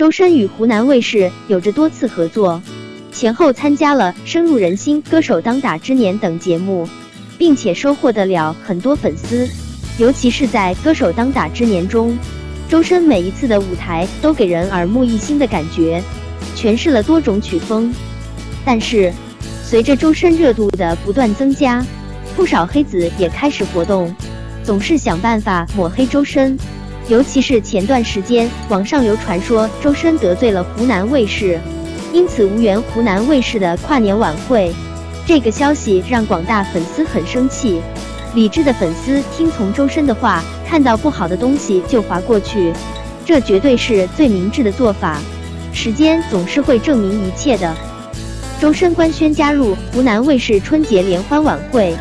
周深与湖南卫视有着多次合作，前后参加了深入人心、歌手当打之年等节目，并且收获得了很多粉丝。尤其是在歌手当打之年中，周深每一次的舞台都给人耳目一新的感觉，诠释了多种曲风。但是，随着周深热度的不断增加，不少黑子也开始活动，总是想办法抹黑周深。尤其是前段时间，网上流传说周深得罪了湖南卫视，因此无缘湖南卫视的跨年晚会。这个消息让广大粉丝很生气。理智的粉丝听从周深的话，看到不好的东西就划过去，这绝对是最明智的做法。时间总是会证明一切的。周深官宣加入湖南卫视春节联欢晚会，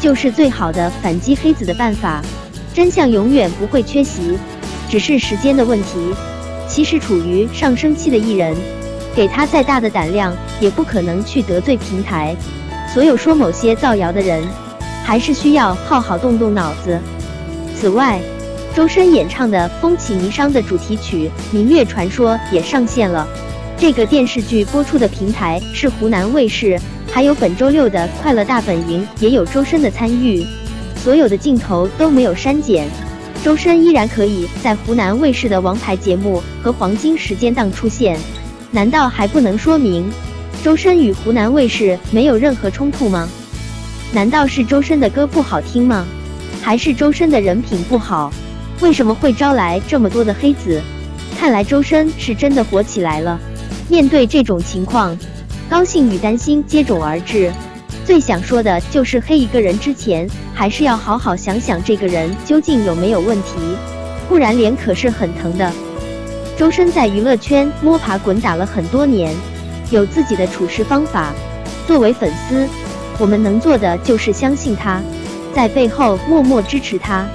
就是最好的反击黑子的办法。真相永远不会缺席，只是时间的问题。其实处于上升期的艺人，给他再大的胆量，也不可能去得罪平台。所有说某些造谣的人，还是需要好好动动脑子。此外，周深演唱的《风起霓裳》的主题曲《明月传说》也上线了。这个电视剧播出的平台是湖南卫视，还有本周六的《快乐大本营》也有周深的参与。所有的镜头都没有删减，周深依然可以在湖南卫视的王牌节目和黄金时间档出现，难道还不能说明周深与湖南卫视没有任何冲突吗？难道是周深的歌不好听吗？还是周深的人品不好？为什么会招来这么多的黑子？看来周深是真的火起来了。面对这种情况，高兴与担心接踵而至。最想说的就是黑一个人之前，还是要好好想想这个人究竟有没有问题，不然脸可是很疼的。周深在娱乐圈摸爬滚打了很多年，有自己的处事方法。作为粉丝，我们能做的就是相信他，在背后默默支持他，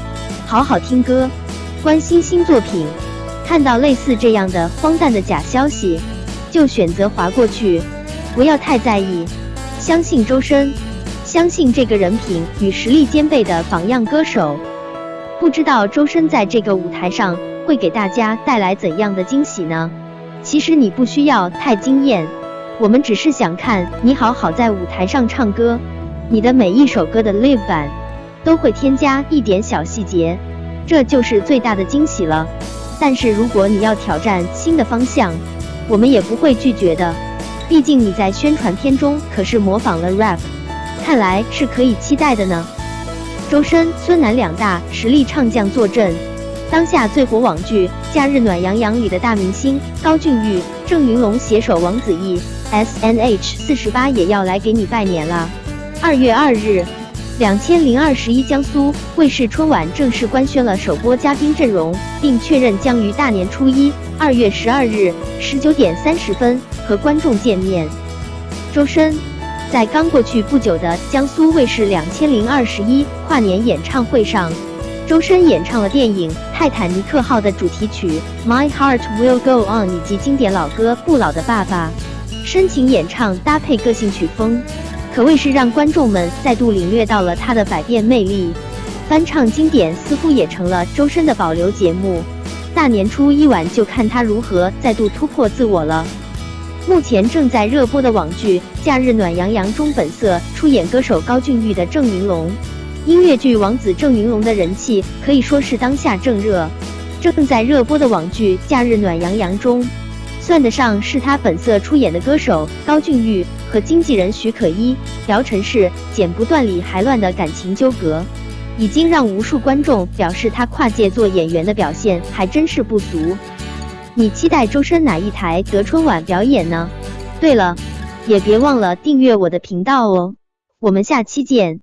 好好听歌，关心新作品。看到类似这样的荒诞的假消息，就选择划过去，不要太在意。相信周深，相信这个人品与实力兼备的榜样歌手。不知道周深在这个舞台上会给大家带来怎样的惊喜呢？其实你不需要太惊艳，我们只是想看你好好在舞台上唱歌。你的每一首歌的 live 版都会添加一点小细节，这就是最大的惊喜了。但是如果你要挑战新的方向，我们也不会拒绝的。毕竟你在宣传片中可是模仿了 rap，看来是可以期待的呢。周深、孙楠两大实力唱将坐镇，当下最火网剧《假日暖洋洋》里的大明星高俊玉、郑云龙携手王子异，S N H 四十八也要来给你拜年了。二月二日，两千零二十一江苏卫视春晚正式官宣了首播嘉宾阵容，并确认将于大年初一，二月十二日十九点三十分。和观众见面，周深在刚过去不久的江苏卫视两千零二十一跨年演唱会上，周深演唱了电影《泰坦尼克号》的主题曲《My Heart Will Go On》以及经典老歌《不老的爸爸》，深情演唱搭配个性曲风，可谓是让观众们再度领略到了他的百变魅力。翻唱经典似乎也成了周深的保留节目，大年初一晚就看他如何再度突破自我了。目前正在热播的网剧《假日暖洋洋》中，本色出演歌手高俊玉的郑云龙，音乐剧王子郑云龙的人气可以说是当下正热。正在热播的网剧《假日暖洋洋》中，算得上是他本色出演的歌手高俊玉和经纪人许可依、姚晨是剪不断理还乱的感情纠葛，已经让无数观众表示他跨界做演员的表现还真是不俗。你期待周深哪一台得春晚表演呢？对了，也别忘了订阅我的频道哦，我们下期见。